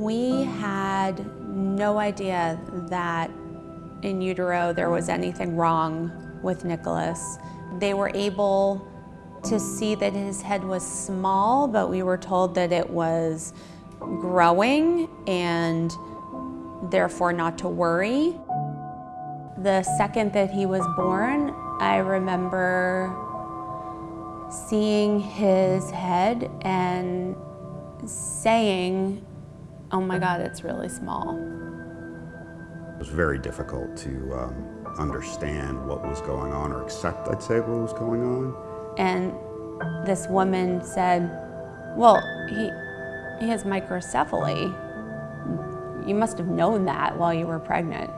We had no idea that in utero there was anything wrong with Nicholas. They were able to see that his head was small, but we were told that it was growing and therefore not to worry. The second that he was born, I remember seeing his head and saying, oh my God, it's really small. It was very difficult to um, understand what was going on or accept, I'd say, what was going on. And this woman said, well, he, he has microcephaly. You must have known that while you were pregnant.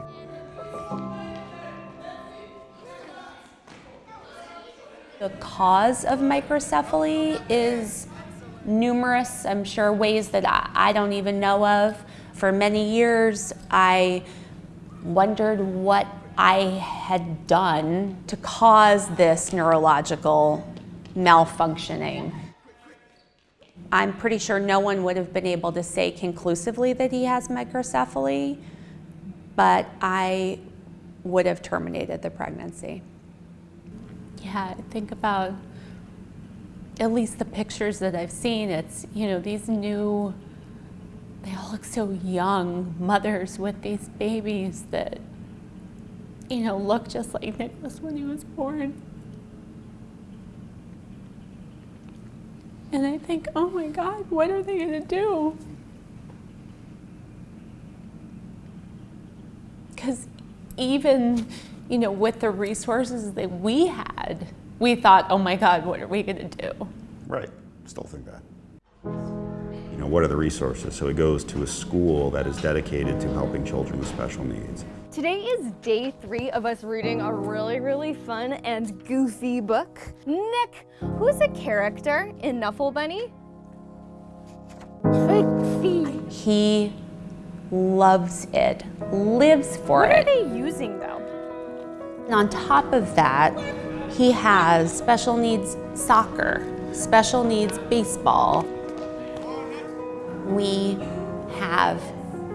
The cause of microcephaly is numerous, I'm sure, ways that I, don't even know of. For many years, I wondered what I had done to cause this neurological malfunctioning. I'm pretty sure no one would have been able to say conclusively that he has microcephaly, but I would have terminated the pregnancy. Yeah, think about at least the pictures that I've seen. It's, you know, these new, they all look so young, mothers with these babies that, you know, look just like Nicholas when he was born. And I think, oh my God, what are they gonna do? Because even you know, with the resources that we had, we thought, oh my God, what are we going to do? Right, still think that. You know, what are the resources? So it goes to a school that is dedicated to helping children with special needs. Today is day three of us reading a really, really fun and goofy book. Nick, who's a character in Knuffle Bunny? Trixie. He loves it, lives for what it. What are they using though? And on top of that, he has special needs soccer, special needs baseball. We have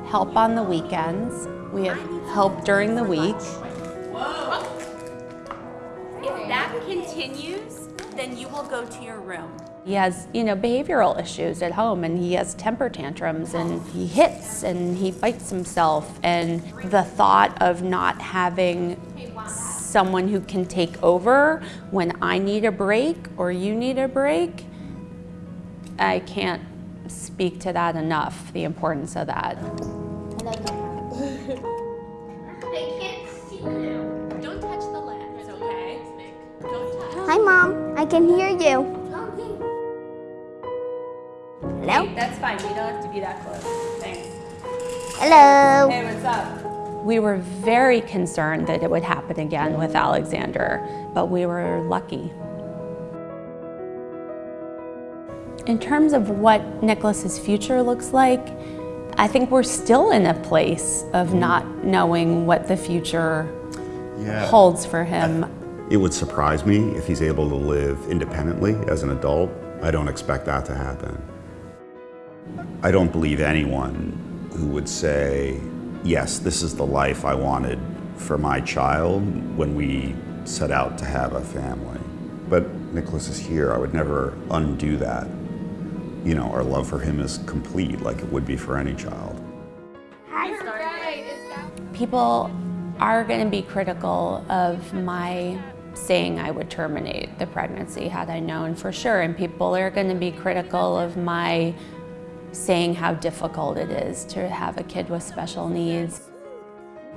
help on the weekends. We have help during the week. If that continues, then you will go to your room. He has, you know, behavioral issues at home and he has temper tantrums and he hits and he bites himself and the thought of not having someone who can take over when I need a break or you need a break, I can't speak to that enough, the importance of that. I can't see you. Don't touch the lens, okay? Don't touch. Hi, Mom. I can hear you. Hello? Hey, that's fine. You don't have to be that close. Thanks. Hello. Hey, what's up? We were very concerned that it would happen again with Alexander, but we were lucky. In terms of what Nicholas's future looks like, I think we're still in a place of mm-hmm. not knowing what the future yeah. holds for him. It would surprise me if he's able to live independently as an adult. I don't expect that to happen. I don't believe anyone who would say, yes, this is the life I wanted for my child when we set out to have a family. But Nicholas is here. I would never undo that. You know, our love for him is complete like it would be for any child. People are going to be critical of my saying I would terminate the pregnancy had I known for sure. And people are going to be critical of my saying how difficult it is to have a kid with special needs.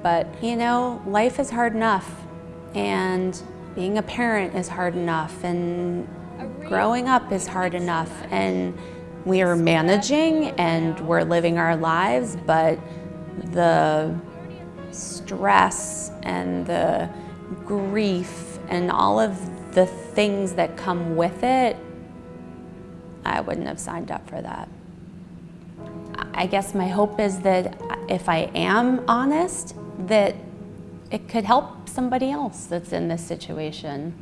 But, you know, life is hard enough and being a parent is hard enough and growing up is hard enough and we are managing and we're living our lives, but the stress and the grief and all of the things that come with it, I wouldn't have signed up for that. I guess my hope is that if I am honest, that it could help somebody else that's in this situation.